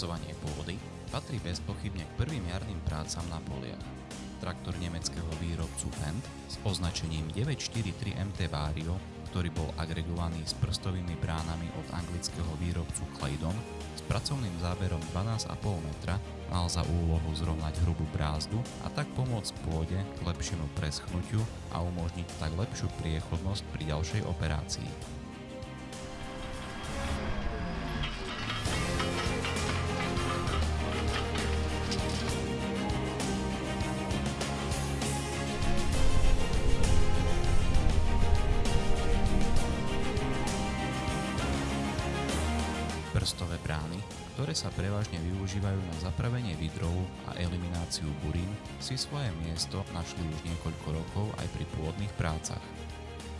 Spracovanie pôdy patrí bezpochybne k prvým jarným prácam na poliach. Traktor nemeckého výrobcu Fendt s označením 943 MT Vario, ktorý bol agregovaný s prstovými bránami od anglického výrobcu Claydon s pracovným záberom 12,5 metra, mal za úlohu zrovnať hrubú brázdu a tak pomôcť pôde k lepšiemu preschnutiu a umožniť tak lepšiu priechodnosť pri ďalšej operácii. Prstové brány, ktoré sa prevažne využívajú na zapravenie vidrov a elimináciu burín, si svoje miesto našli už niekoľko rokov aj pri pôdnych prácach.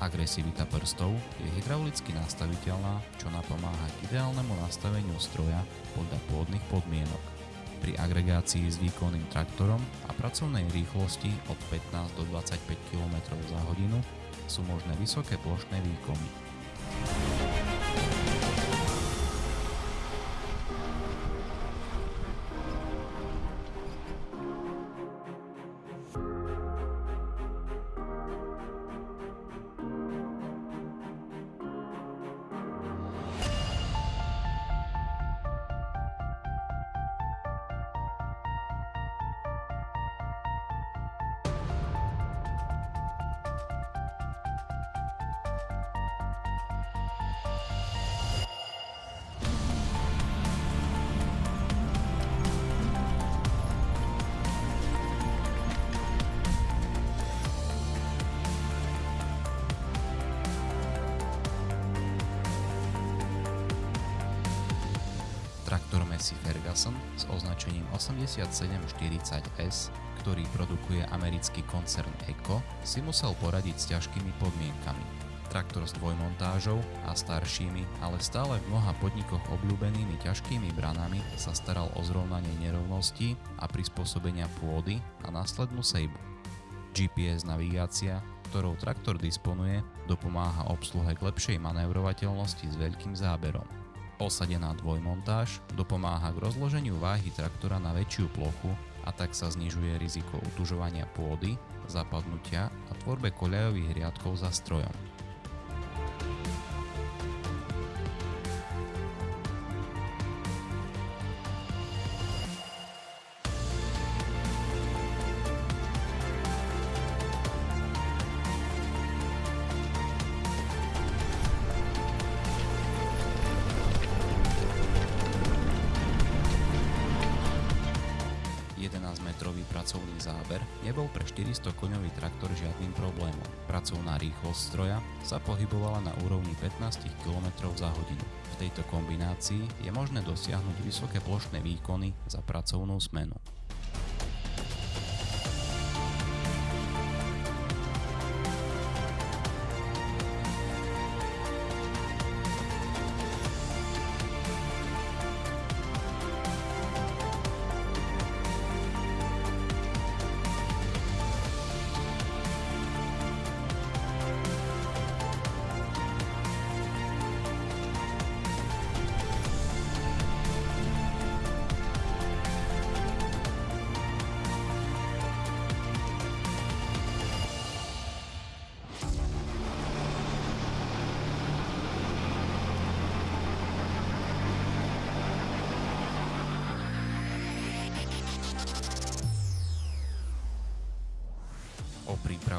Agresivita prstov je hydraulicky nastaviteľná, čo napomáha k ideálnemu nastaveniu stroja podľa pôdnych podmienok. Pri agregácii s výkonným traktorom a pracovnej rýchlosti od 15 do 25 km za hodinu sú možné vysoké plošné výkony. Massey Ferguson s označením 8740S, ktorý produkuje americký koncern Eco, si musel poradiť s ťažkými podmienkami. Traktor s dvojmontážou a staršími, ale stále v mnoha podnikoch obľúbenými ťažkými branami sa staral o zrovnanie nerovností a prispôsobenia pôdy a následnú sejbu. GPS navigácia, ktorou traktor disponuje, dopomáha obsluhe k lepšej manévrovateľnosti s veľkým záberom. Osadená dvojmontáž dopomáha k rozloženiu váhy traktora na väčšiu plochu a tak sa znižuje riziko utužovania pôdy, zapadnutia a tvorbe koľajových riadkov za strojom. Pracovný záber nebol pre 400 koňový traktor žiadnym problémom. Pracovná rýchlosť stroja sa pohybovala na úrovni 15 km za hodinu. V tejto kombinácii je možné dosiahnuť vysoké plošné výkony za pracovnú smenu.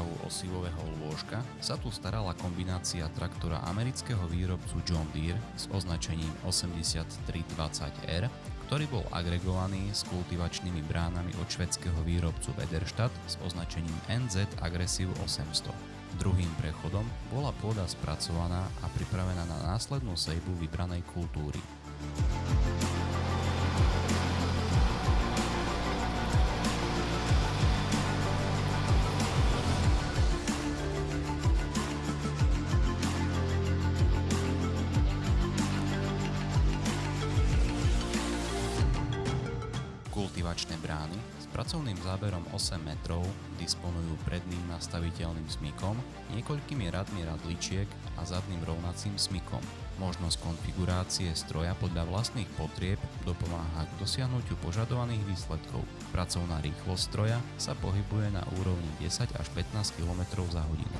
O prípravu osivového lôžka sa tu starala kombinácia traktora amerického výrobcu John Deere s označením 8320R, ktorý bol agregovaný s kultivačnými bránami od švedského výrobcu Wederstadt s označením NZ Aggressive 800. Druhým prechodom bola pôda spracovaná a pripravená na následnú sejbu vybranej kultúry. Kultivačné brány s pracovným záberom 8 metrov disponujú predným nastaviteľným smykom, niekoľkými radmi radličiek a zadným rovnacím smykom. Možnosť konfigurácie stroja podľa vlastných potrieb dopomáha k dosiahnutiu požadovaných výsledkov. Pracovná rýchlosť stroja sa pohybuje na úrovni 10 až 15 km za hodinu.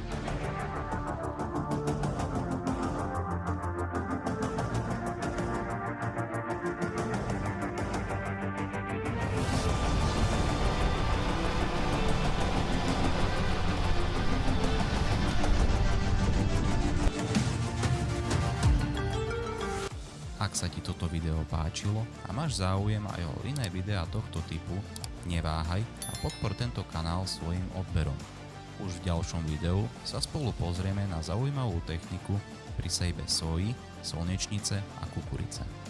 Sa ti toto video páčilo a máš záujem aj o iné videá tohto typu, neváhaj a podpor tento kanál svojim odberom. Už v ďalšom videu sa spolu pozrieme na zaujímavú techniku pri sejbe soji, slnečnice a kukurice.